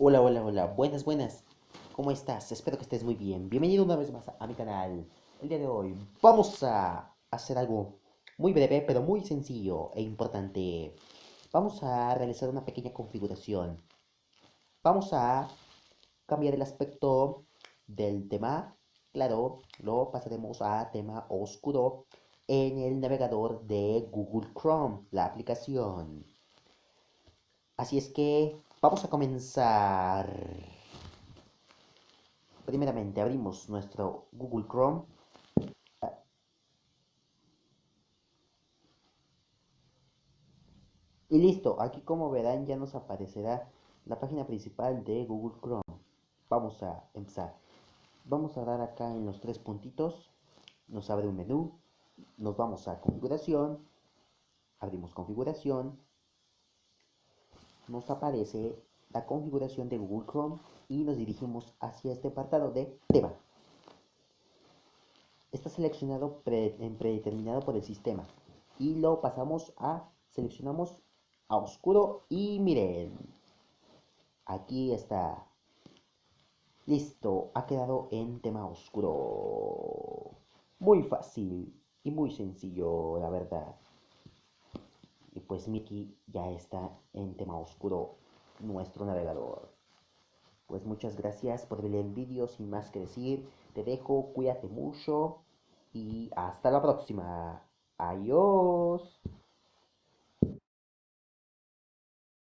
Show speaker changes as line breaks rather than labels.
Hola, hola, hola, buenas, buenas. ¿Cómo estás? Espero que estés muy bien. Bienvenido una vez más a mi canal. El día de hoy vamos a hacer algo muy breve, pero muy sencillo e importante. Vamos a realizar una pequeña configuración. Vamos a cambiar el aspecto del tema. Claro, lo pasaremos a tema oscuro en el navegador de Google Chrome, la aplicación. Así es que vamos a comenzar. Primeramente abrimos nuestro Google Chrome. Y listo, aquí como verán ya nos aparecerá la página principal de Google Chrome. Vamos a empezar. Vamos a dar acá en los tres puntitos. Nos abre un menú. Nos vamos a configuración. Abrimos configuración nos aparece la configuración de Google Chrome y nos dirigimos hacia este apartado de tema. Está seleccionado en predeterminado por el sistema y lo pasamos a seleccionamos a oscuro y miren aquí está. Listo ha quedado en tema oscuro. Muy fácil y muy sencillo la verdad pues Mickey ya está en tema oscuro nuestro navegador. Pues muchas gracias por ver el vídeo, sin más que decir, te dejo, cuídate mucho y hasta la próxima. Adiós.